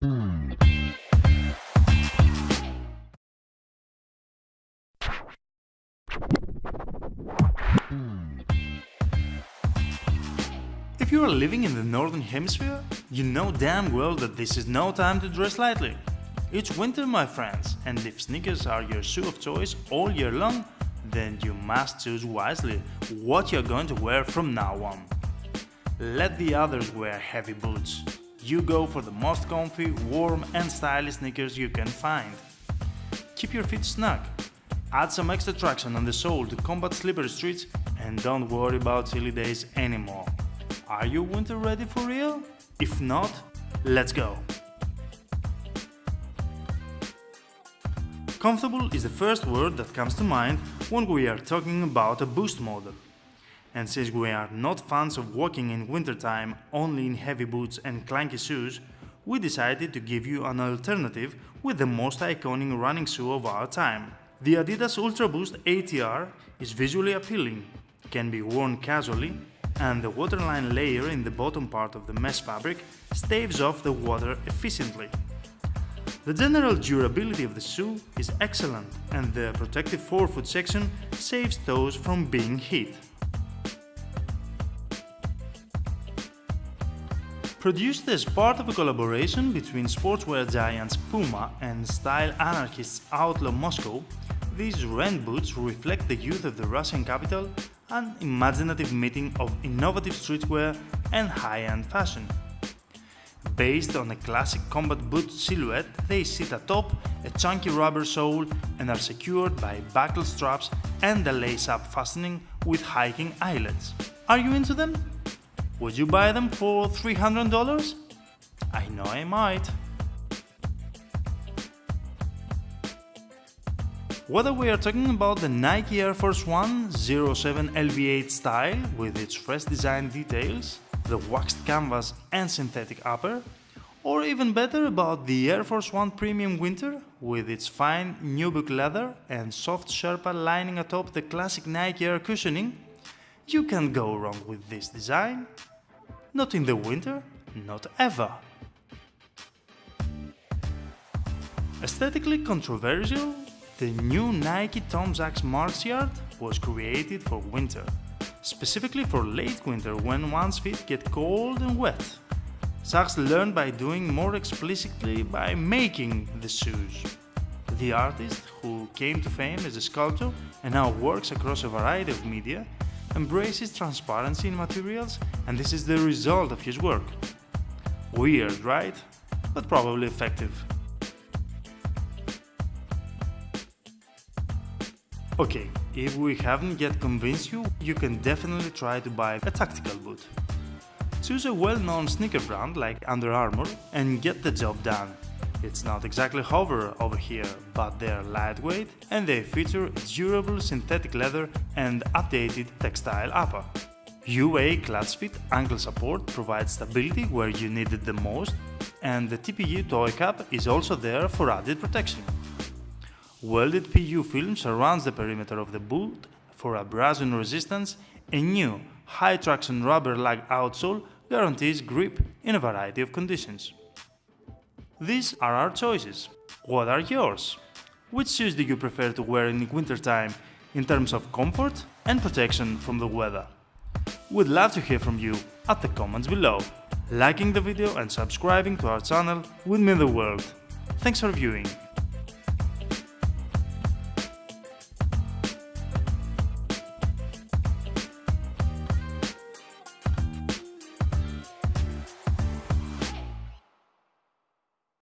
Hmm. Hmm. If you are living in the Northern Hemisphere, you know damn well that this is no time to dress lightly. It's winter, my friends, and if sneakers are your shoe of choice all year long, then you must choose wisely what you're going to wear from now on. Let the others wear heavy boots. You go for the most comfy, warm and stylish sneakers you can find. Keep your feet snug. Add some extra traction on the sole to combat slippery streets and don't worry about chilly days anymore. Are you winter ready for real? If not, let's go! Comfortable is the first word that comes to mind when we are talking about a boost model. And since we are not fans of walking in wintertime only in heavy boots and clanky shoes, we decided to give you an alternative with the most iconic running shoe of our time. The Adidas Ultra Boost ATR is visually appealing, can be worn casually, and the waterline layer in the bottom part of the mesh fabric staves off the water efficiently. The general durability of the shoe is excellent and the protective forefoot section saves toes from being hit. Produced as part of a collaboration between sportswear giants Puma and style anarchists Outlaw Moscow, these Ren boots reflect the youth of the Russian capital, an imaginative meeting of innovative streetwear and high-end fashion. Based on a classic combat boot silhouette, they sit atop a chunky rubber sole and are secured by buckle straps and a lace-up fastening with hiking eyelets. Are you into them? Would you buy them for $300? I know I might. Whether we are talking about the Nike Air Force One 07 LV8 style with its fresh design details, the waxed canvas and synthetic upper, or even better about the Air Force One Premium Winter with its fine nubuck leather and soft Sherpa lining atop the classic Nike Air cushioning, you can't go wrong with this design. Not in the winter, not ever. Aesthetically controversial, the new Nike Tom Sachs March was created for winter specifically for late winter when one's feet get cold and wet. Sachs learned by doing more explicitly by making the shoes. The artist, who came to fame as a sculptor and now works across a variety of media, embraces transparency in materials and this is the result of his work. Weird, right? But probably effective. Okay, if we haven't yet convinced you, you can definitely try to buy a tactical boot. Choose a well-known sneaker brand like Under Armour and get the job done. It's not exactly hover over here, but they're lightweight and they feature durable synthetic leather and updated textile upper. UA ClutchFit ankle support provides stability where you need it the most and the TPU toe cap is also there for added protection. Welded PU film surrounds the perimeter of the boot for abrasion resistance. A new high traction rubber lug outsole guarantees grip in a variety of conditions. These are our choices. What are yours? Which shoes do you prefer to wear in wintertime in terms of comfort and protection from the weather? We'd love to hear from you at the comments below. Liking the video and subscribing to our channel would mean the world. Thanks for viewing.